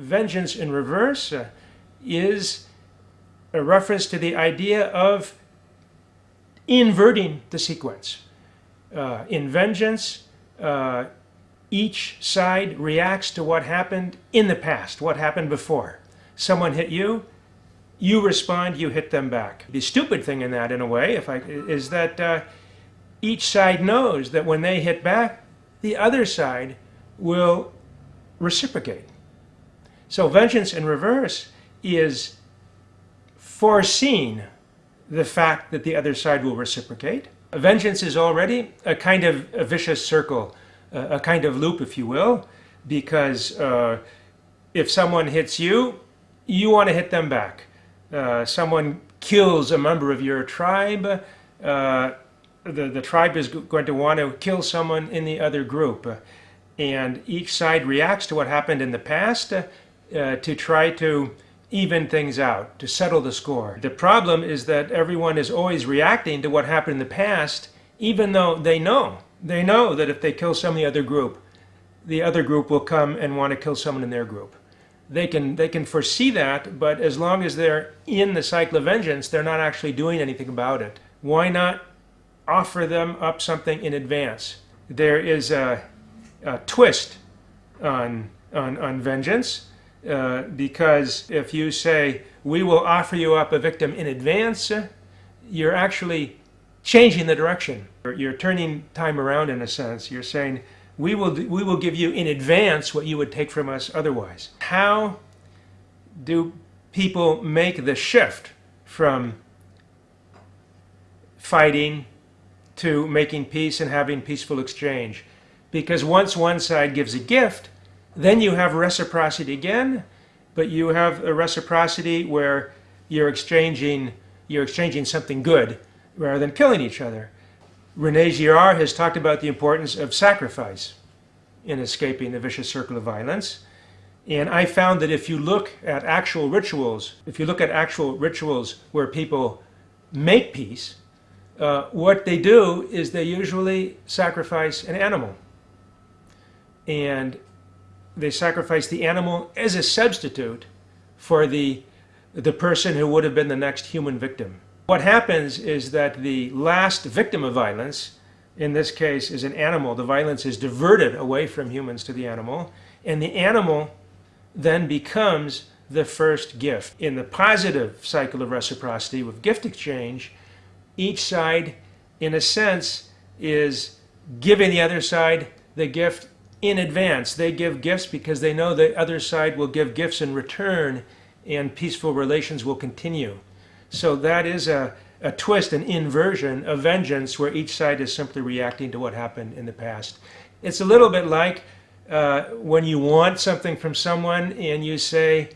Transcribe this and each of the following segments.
vengeance in reverse uh, is a reference to the idea of inverting the sequence. Uh, in vengeance, uh, each side reacts to what happened in the past, what happened before. Someone hit you, you respond, you hit them back. The stupid thing in that, in a way, if I, is that uh, each side knows that when they hit back, the other side will reciprocate. So vengeance in reverse is foreseeing the fact that the other side will reciprocate. Vengeance is already a kind of a vicious circle, a kind of loop, if you will, because uh, if someone hits you, you want to hit them back. Uh, someone kills a member of your tribe, uh, the, the tribe is going to want to kill someone in the other group. And each side reacts to what happened in the past uh, to try to even things out, to settle the score. The problem is that everyone is always reacting to what happened in the past, even though they know. They know that if they kill some of the other group, the other group will come and want to kill someone in their group. They can, they can foresee that, but as long as they're in the cycle of vengeance, they're not actually doing anything about it. Why not offer them up something in advance? There is a, a twist on, on, on vengeance uh, because if you say, we will offer you up a victim in advance, you're actually changing the direction. You're turning time around in a sense. You're saying, we will, we will give you in advance what you would take from us otherwise. How do people make the shift from fighting to making peace and having peaceful exchange? Because once one side gives a gift, then you have reciprocity again, but you have a reciprocity where you're exchanging, you're exchanging something good rather than killing each other. Rene Girard has talked about the importance of sacrifice in escaping the vicious circle of violence. And I found that if you look at actual rituals, if you look at actual rituals where people make peace, uh, what they do is they usually sacrifice an animal. And they sacrifice the animal as a substitute for the, the person who would have been the next human victim. What happens is that the last victim of violence, in this case is an animal, the violence is diverted away from humans to the animal, and the animal then becomes the first gift. In the positive cycle of reciprocity with gift exchange, each side, in a sense, is giving the other side the gift in advance. They give gifts because they know the other side will give gifts in return and peaceful relations will continue. So that is a, a twist, an inversion of vengeance where each side is simply reacting to what happened in the past. It's a little bit like uh, when you want something from someone and you say,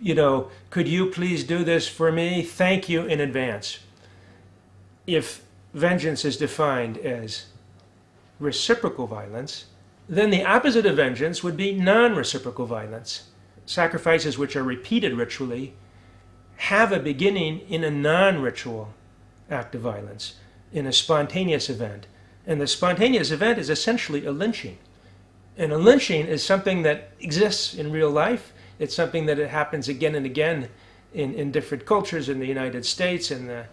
you know, could you please do this for me? Thank you in advance. If vengeance is defined as reciprocal violence, then the opposite of vengeance would be non-reciprocal violence. Sacrifices which are repeated ritually have a beginning in a non-ritual act of violence, in a spontaneous event. And the spontaneous event is essentially a lynching. And a lynching is something that exists in real life. It's something that it happens again and again in, in different cultures in the United States. In the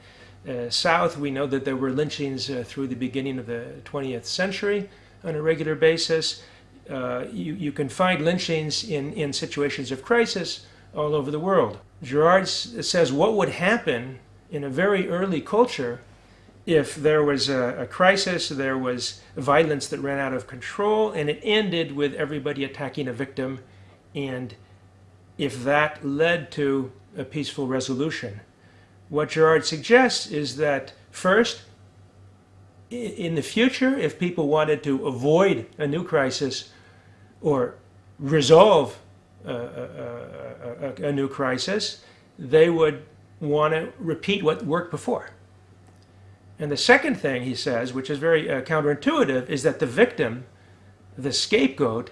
uh, South, we know that there were lynchings uh, through the beginning of the 20th century on a regular basis. Uh, you, you can find lynchings in, in situations of crisis all over the world. Girard says what would happen in a very early culture if there was a, a, crisis, there was violence that ran out of control, and it ended with everybody attacking a victim, and if that led to a peaceful resolution. What Girard suggests is that first, in the future, if people wanted to avoid a new crisis or resolve a, a, a, a new crisis, they would want to repeat what worked before. And the second thing he says, which is very uh, counterintuitive, is that the victim, the scapegoat,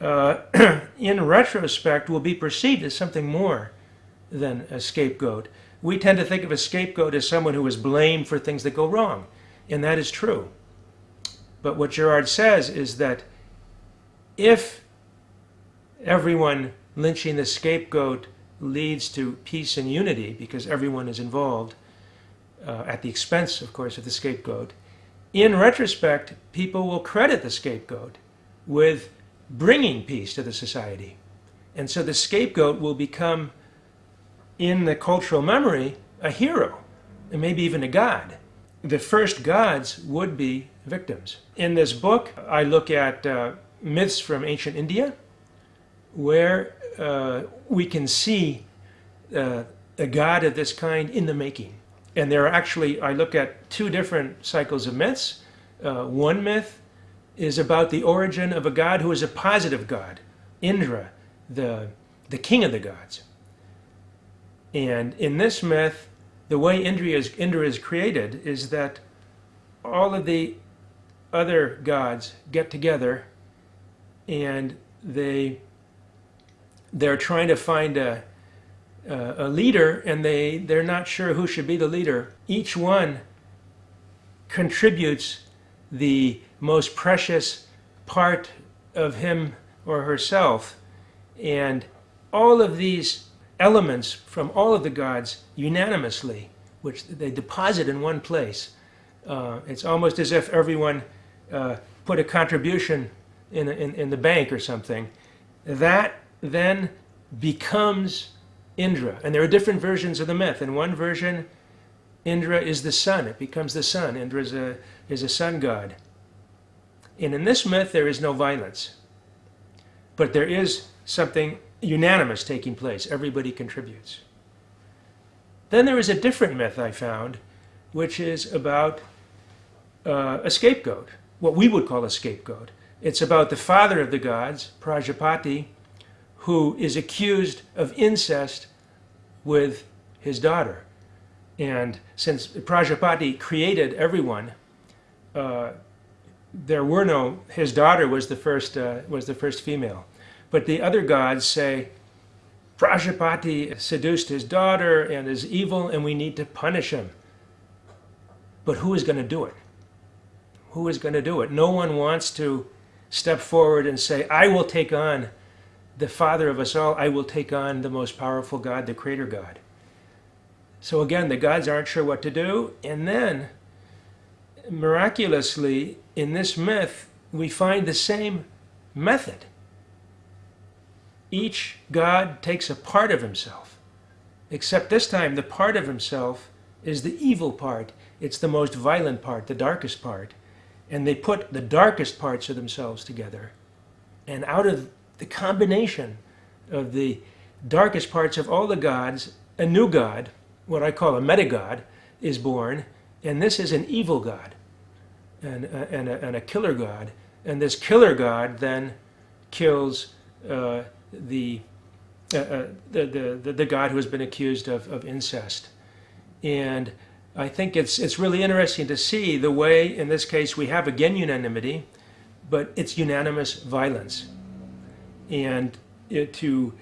uh, in retrospect will be perceived as something more than a scapegoat. We tend to think of a scapegoat as someone who is blamed for things that go wrong. And that is true. But what Girard says is that if everyone lynching the scapegoat leads to peace and unity because everyone is involved, uh, at the expense, of course, of the scapegoat. In retrospect, people will credit the scapegoat with bringing peace to the society. And so the scapegoat will become, in the cultural memory, a hero, and maybe even a god. The first gods would be victims. In this book, I look at uh, myths from ancient India, where uh, we can see uh, a god of this kind in the making. And there are actually, I look at two different cycles of myths. Uh, one myth is about the origin of a god who is a positive god, Indra, the, the king of the gods. And in this myth, the way Indra is, Indra is created is that all of the other gods get together and they they're trying to find a, a, leader and they, they're not sure who should be the leader. Each one contributes the most precious part of him or herself. And all of these elements from all of the gods unanimously, which they deposit in one place. Uh, it's almost as if everyone uh, put a contribution in, in, in the bank or something. That then becomes Indra. And there are different versions of the myth. In one version, Indra is the sun. It becomes the sun. Indra is a, is a sun god. And in this myth, there is no violence. But there is something unanimous taking place. Everybody contributes. Then there is a different myth I found, which is about uh, a scapegoat, what we would call a scapegoat. It's about the father of the gods, Prajapati, who is accused of incest with his daughter. And since Prajapati created everyone, uh, there were no, his daughter was the first, uh, was the first female. But the other gods say, Prajapati seduced his daughter and is evil and we need to punish him. But who is going to do it? Who is going to do it? No one wants to step forward and say, I will take on the Father of us all, I will take on the most powerful God, the Creator God. So again, the gods aren't sure what to do. And then, miraculously, in this myth, we find the same method. Each god takes a part of himself, except this time the part of himself is the evil part. It's the most violent part, the darkest part. And they put the darkest parts of themselves together. And out of the combination of the darkest parts of all the gods, a new god, what I call a meta-god, is born. And this is an evil god and, and, a, and a killer god. And this killer god then kills uh, the, uh, uh, the, the, the god who has been accused of, of incest. And I think it's, it's really interesting to see the way, in this case, we have again unanimity, but it's unanimous violence. And it, to,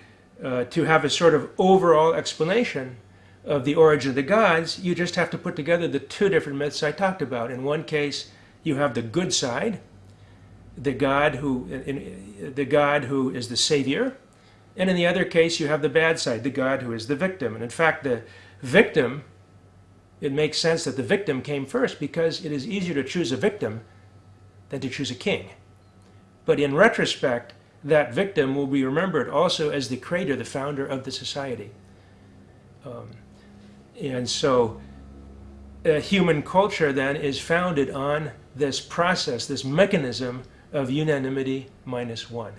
uh, to have a sort of overall explanation of the origin of the gods, you just have to put together the two different myths I talked about. In one case, you have the good side, the God who, in, the God who is the savior, and in the other case, you have the bad side, the God who is the victim. And in fact, the victim, it makes sense that the victim came first because it is easier to choose a victim than to choose a king. But in retrospect, that victim will be remembered also as the creator, the founder of the society. Um, and so uh, human culture then is founded on this process, this mechanism of unanimity minus one.